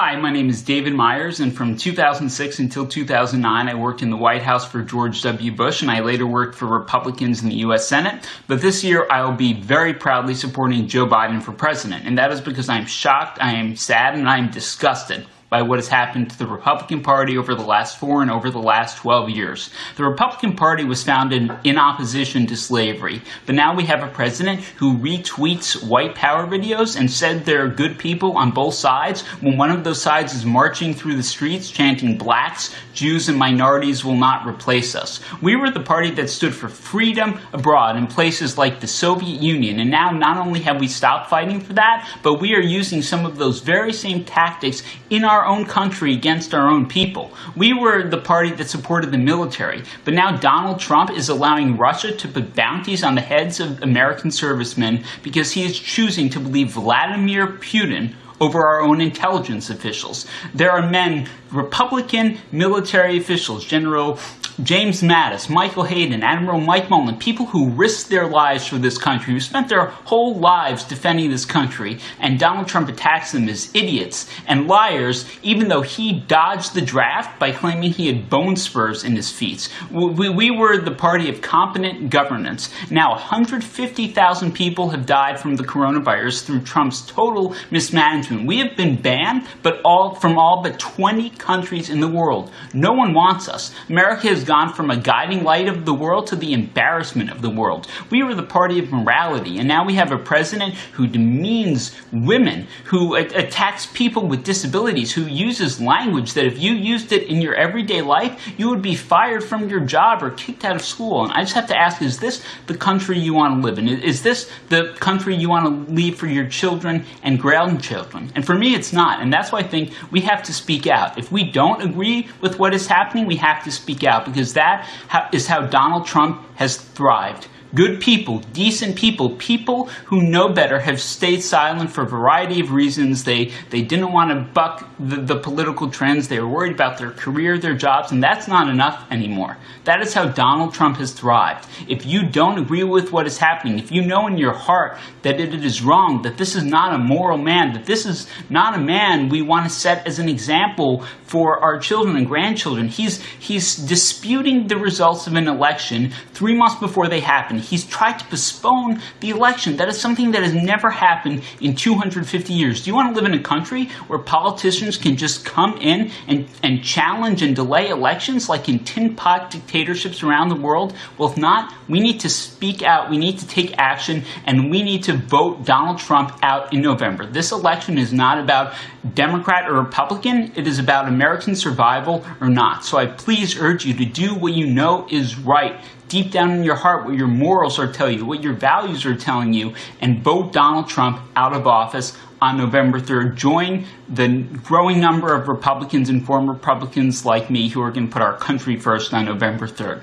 Hi, my name is David Myers, and from 2006 until 2009, I worked in the White House for George W. Bush, and I later worked for Republicans in the U.S. Senate. But this year, I will be very proudly supporting Joe Biden for president, and that is because I am shocked, I am sad, and I am disgusted by what has happened to the Republican Party over the last four and over the last 12 years. The Republican Party was founded in opposition to slavery, but now we have a president who retweets white power videos and said there are good people on both sides when one of those sides is marching through the streets chanting blacks, Jews, and minorities will not replace us. We were the party that stood for freedom abroad in places like the Soviet Union, and now not only have we stopped fighting for that, but we are using some of those very same tactics in our our own country against our own people. We were the party that supported the military, but now Donald Trump is allowing Russia to put bounties on the heads of American servicemen because he is choosing to believe Vladimir Putin over our own intelligence officials. There are men, Republican military officials, General James Mattis, Michael Hayden, Admiral Mike Mullen, people who risked their lives for this country, who spent their whole lives defending this country, and Donald Trump attacks them as idiots and liars, even though he dodged the draft by claiming he had bone spurs in his feet. We, we were the party of competent governance. Now, 150,000 people have died from the coronavirus through Trump's total mismanagement. We have been banned, but all from all but 20 countries in the world. No one wants us. America has gone from a guiding light of the world to the embarrassment of the world. We were the party of morality, and now we have a president who demeans women, who attacks people with disabilities, who uses language that if you used it in your everyday life, you would be fired from your job or kicked out of school. And I just have to ask, is this the country you want to live in? Is this the country you want to leave for your children and grandchildren? And for me, it's not. And that's why I think we have to speak out. If we don't agree with what is happening, we have to speak out because that is how Donald Trump has thrived. Good people, decent people, people who know better have stayed silent for a variety of reasons. They, they didn't want to buck the, the political trends. They were worried about their career, their jobs, and that's not enough anymore. That is how Donald Trump has thrived. If you don't agree with what is happening, if you know in your heart that it is wrong, that this is not a moral man, that this is not a man we want to set as an example for our children and grandchildren, he's, he's disputing the results of an election three months before they happen he's tried to postpone the election. That is something that has never happened in 250 years. Do you want to live in a country where politicians can just come in and, and challenge and delay elections like in tin pot dictatorships around the world? Well, if not, we need to speak out, we need to take action, and we need to vote Donald Trump out in November. This election is not about Democrat or Republican, it is about American survival or not. So I please urge you to do what you know is right deep down in your heart what your morals are telling you, what your values are telling you, and vote Donald Trump out of office on November 3rd. Join the growing number of Republicans and former Republicans like me who are going to put our country first on November 3rd.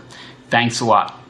Thanks a lot.